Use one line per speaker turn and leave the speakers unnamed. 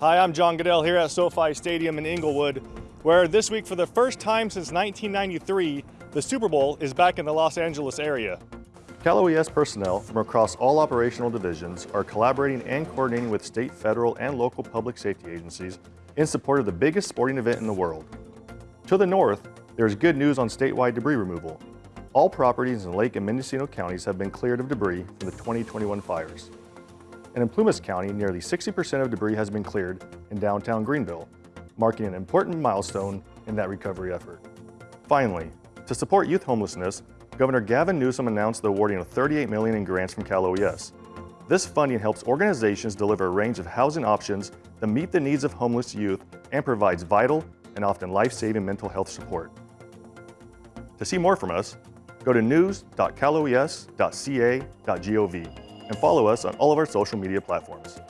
Hi, I'm John Goodell here at SoFi Stadium in Inglewood, where this week for the first time since 1993, the Super Bowl is back in the Los Angeles area.
Cal OES personnel from across all operational divisions are collaborating and coordinating with state, federal, and local public safety agencies in support of the biggest sporting event in the world. To the north, there is good news on statewide debris removal. All properties in Lake and Mendocino counties have been cleared of debris from the 2021 fires. And in Plumas County, nearly 60% of debris has been cleared in downtown Greenville, marking an important milestone in that recovery effort. Finally, to support youth homelessness, Governor Gavin Newsom announced the awarding of 38 million in grants from Cal OES. This funding helps organizations deliver a range of housing options that meet the needs of homeless youth and provides vital and often life-saving mental health support. To see more from us, go to news.caloes.ca.gov and follow us on all of our social media platforms.